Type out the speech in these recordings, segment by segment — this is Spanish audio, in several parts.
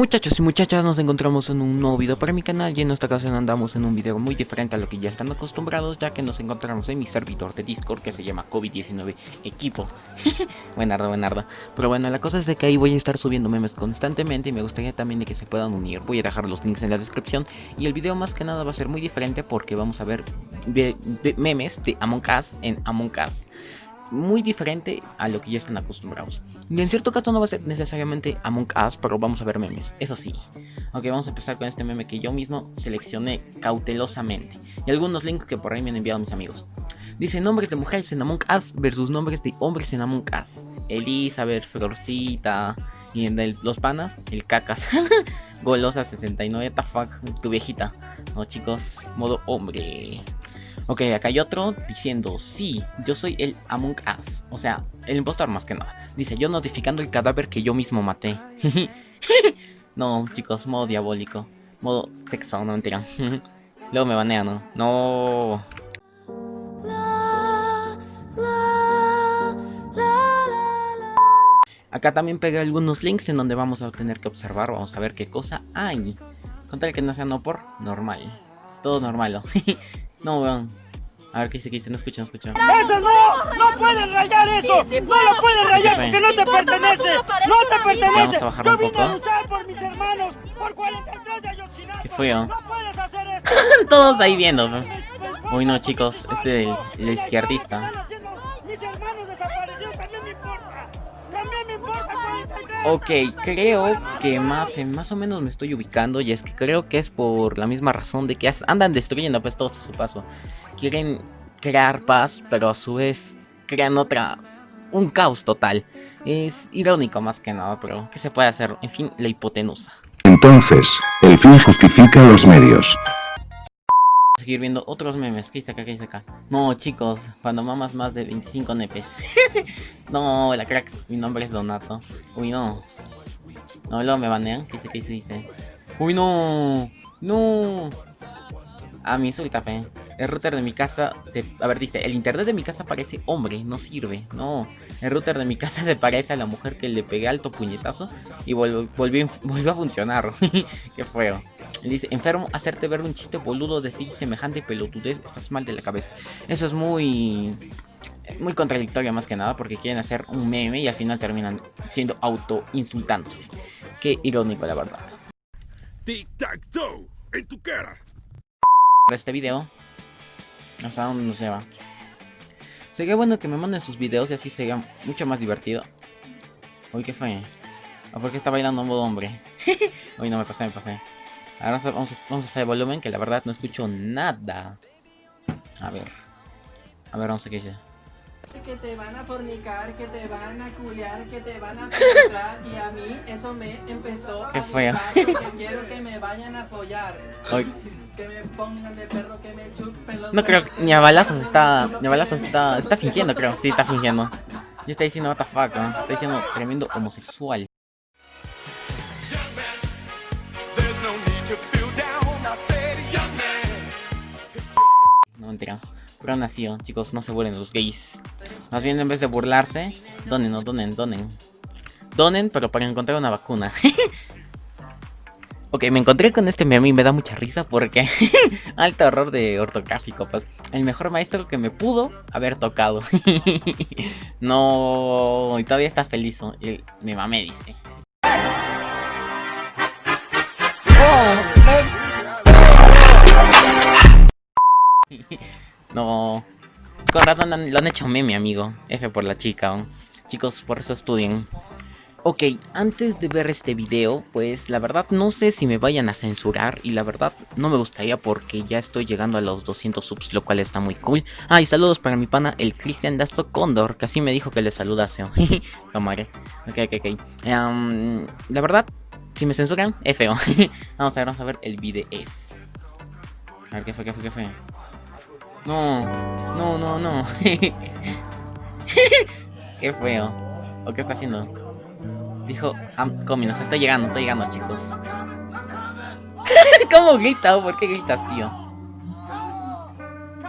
Muchachos y muchachas, nos encontramos en un nuevo video para mi canal y en esta ocasión andamos en un video muy diferente a lo que ya están acostumbrados ya que nos encontramos en mi servidor de Discord que se llama COVID-19 Equipo. buenardo, buenardo. Pero bueno, la cosa es de que ahí voy a estar subiendo memes constantemente y me gustaría también de que se puedan unir. Voy a dejar los links en la descripción y el video más que nada va a ser muy diferente porque vamos a ver memes de Among en Among muy diferente a lo que ya están acostumbrados. Y en cierto caso no va a ser necesariamente Among Us, pero vamos a ver memes, eso sí. Ok, vamos a empezar con este meme que yo mismo seleccioné cautelosamente. Y algunos links que por ahí me han enviado mis amigos. Dice nombres de mujeres en Among Us versus nombres de hombres en Among Us. Elizabeth, Florcita y en los panas, el cacas. Golosa 69, the fuck, tu viejita. No chicos, modo hombre. Ok, acá hay otro diciendo, sí, yo soy el Among Us. O sea, el impostor más que nada. Dice, yo notificando el cadáver que yo mismo maté. no, chicos, modo diabólico. Modo sexo, no mentira. Luego me banean, ¿no? No. Acá también pegué algunos links en donde vamos a tener que observar, vamos a ver qué cosa hay. Con tal que no sea no por normal. Todo normal, ¿no? no, weón. A ver qué dice, qué dice, no escucha, no escucha. ¡Eso no! ¡No puedes rayar eso! ¡No lo puedes rayar porque no te pertenece! ¡No te pertenece! Vamos a bajar un poco. por mis hermanos por 43 de Ayotzinapa. ¿Qué fue? ¡No puedes hacer esto! Todos ahí viendo. Uy, no, chicos, este es el, el izquierdista. Mis hermanos desaparecieron, también me importa. También me importa 43. Ok, creo que más, más o menos me estoy ubicando y es que creo que es por la misma razón de que andan destruyendo pues todos a su paso quieren crear paz, pero a su vez crean otra, un caos total. Es irónico más que nada, pero ¿qué se puede hacer? En fin, la hipotenusa. Entonces, el fin justifica los medios. Seguir viendo otros memes. ¿Qué dice acá? ¿Qué dice acá? No, chicos, cuando mamas más de 25 nepes. no, la cracks, mi nombre es Donato. Uy, no. No, luego me banean. ¿Qué dice? ¿Qué dice? dice? Uy, no. No. Ah, mi insulta, pe. El router de mi casa se... A ver, dice, el internet de mi casa parece hombre, no sirve. No, el router de mi casa se parece a la mujer que le pegué alto puñetazo y volvió, volvió, a funcionar. Qué feo. Él dice, enfermo, hacerte ver un chiste boludo, decir semejante pelotudez, estás mal de la cabeza. Eso es muy... Muy contradictorio más que nada porque quieren hacer un meme y al final terminan siendo auto-insultándose. Qué irónico, la verdad. Tic-tac-toe, en tu cara. Para este video hasta dónde nos lleva. Sería bueno que me manden sus videos y así sería mucho más divertido. Uy, ¿qué fue? ¿O por qué está bailando un modo hombre? Uy, no, me pasé, me pasé. Ahora vamos a, vamos a hacer volumen, que la verdad no escucho nada. A ver. A ver, vamos a qué dice. Que te van a fornicar, que te van a culiar, que te van a penetrar y a mí eso me empezó a Qué feo. quiero que me vayan a follar. Que me pongan de perro, que me chupen los No creo que ni a balazos está. Ni a balazos está. Está fingiendo, creo. Sí, está fingiendo. Y está diciendo what the fuck, ¿no? Está diciendo tremendo homosexual. Mentira. Pero nació, chicos, no se burlen los gays. Más bien en vez de burlarse, donen, no donen, donen. Donen, pero para encontrar una vacuna. Ok, me encontré con este meme y me da mucha risa porque... alto error de ortográfico, pues. El mejor maestro que me pudo haber tocado. no... Y todavía está feliz. Mi mamá me dice. No... Con razón lo han hecho meme, amigo. F por la chica. Chicos, por eso estudien. Ok, antes de ver este video, pues la verdad no sé si me vayan a censurar y la verdad no me gustaría porque ya estoy llegando a los 200 subs, lo cual está muy cool. Ah, y saludos para mi pana, el Cristian Dazo Condor, que así me dijo que le saludase. Tomaré. Ok, ok, ok. la verdad, si me censuran, es vamos a ver, vamos a ver el video. A ver, ¿qué fue, qué fue, qué fue? No, no, no, no. qué feo. ¿O qué está haciendo? Dijo, I'm coming, o sea, estoy llegando, estoy llegando, chicos. ¿Cómo grita? ¿Por qué gritas, tío?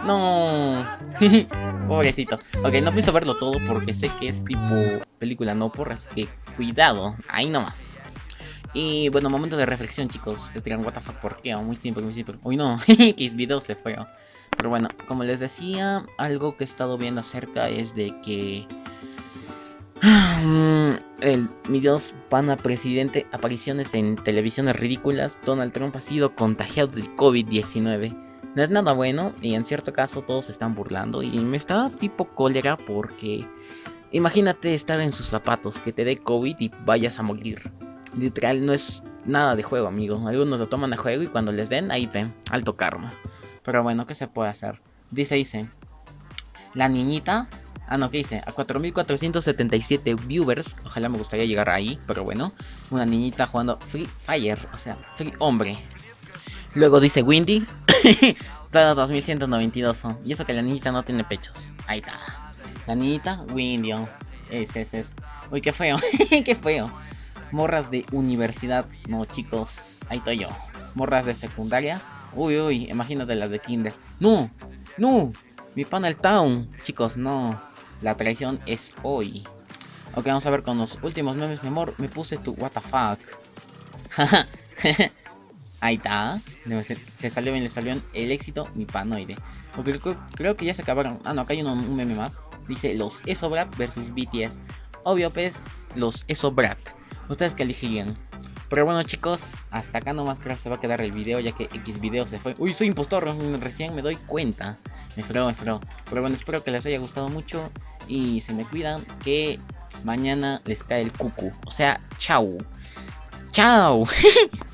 No. Pobrecito. Ok, no pienso verlo todo porque sé que es tipo película no por, así que cuidado. Ahí nomás. Y bueno, momento de reflexión, chicos. Ustedes dirán, what the fuck, ¿por qué? Muy simple, muy simple. Uy, no, que video se fue. Pero bueno, como les decía, algo que he estado viendo acerca es de que... El, mi Dios, pana presidente, apariciones en televisiones ridículas. Donald Trump ha sido contagiado del COVID-19. No es nada bueno y en cierto caso todos se están burlando y me está tipo cólera porque imagínate estar en sus zapatos, que te dé COVID y vayas a morir. Literal, no es nada de juego, amigo. Algunos lo toman a juego y cuando les den, ahí ven, alto karma. Pero bueno, ¿qué se puede hacer? Dice, dice, la niñita... Ah, no, ¿qué dice? A 4477 viewers. Ojalá me gustaría llegar ahí, pero bueno. Una niñita jugando Free Fire, o sea, Free Hombre. Luego dice Windy. Todo 2192. Y eso que la niñita no tiene pechos. Ahí está. La niñita, Windy. Es, es, es. Uy, qué feo. qué feo. Morras de universidad. No, chicos. Ahí estoy yo. Morras de secundaria. Uy, uy. Imagínate las de kinder. No. No. Mi panel town. Chicos, no. La traición es hoy. Ok, vamos a ver con los últimos memes, mi amor. Me puse tu fuck. Ahí está. Se salió bien, le salió el éxito, mi panoide. Okay, creo, que ya se acabaron. Ah, no, acá hay un, meme más. Dice los Esobrat versus BTS. Obvio, pues, los Esobrat. Ustedes que elegirían. Pero bueno, chicos, hasta acá nomás creo que se va a quedar el video, ya que X video se fue. Uy, soy impostor, recién me doy cuenta. Me freo, me freo. Pero bueno, espero que les haya gustado mucho. Y se me cuidan que mañana les cae el cucu. O sea, chau. Chao.